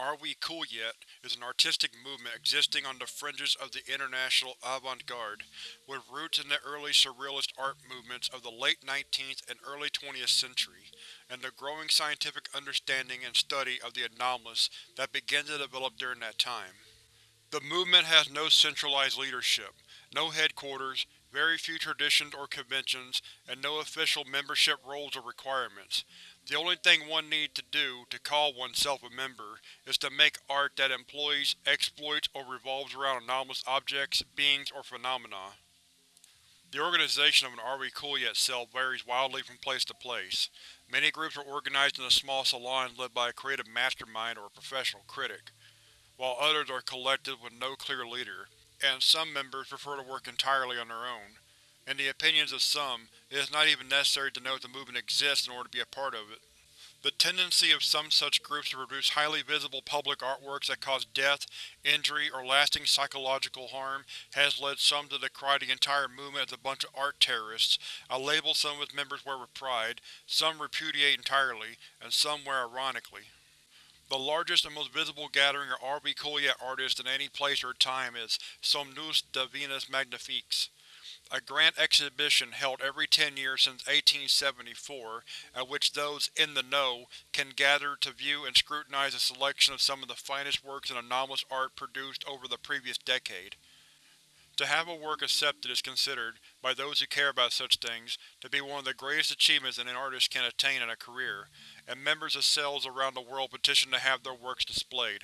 Are We Cool Yet is an artistic movement existing on the fringes of the international avant-garde, with roots in the early surrealist art movements of the late 19th and early 20th century, and the growing scientific understanding and study of the anomalous that began to develop during that time. The movement has no centralized leadership, no headquarters, very few traditions or conventions, and no official membership roles or requirements. The only thing one needs to do to call oneself a member is to make art that employs, exploits, or revolves around anomalous objects, beings, or phenomena. The organization of an Are We Cool Yet cell varies wildly from place to place. Many groups are organized in a small salon led by a creative mastermind or a professional critic, while others are collective with no clear leader, and some members prefer to work entirely on their own. In the opinions of some, it is not even necessary to know the movement exists in order to be a part of it. The tendency of some such groups to produce highly visible public artworks that cause death, injury, or lasting psychological harm has led some to decry the entire movement as a bunch of art terrorists. I label some of its members wear with pride, some repudiate entirely, and some wear ironically. The largest and most visible gathering of We artists in any place or time is Somnus Divinus Magnifiques, a grand exhibition held every ten years since 1874, at which those in the know can gather to view and scrutinize a selection of some of the finest works in anomalous art produced over the previous decade. To have a work accepted is considered, by those who care about such things, to be one of the greatest achievements an artist can attain in a career, and members of cells around the world petition to have their works displayed.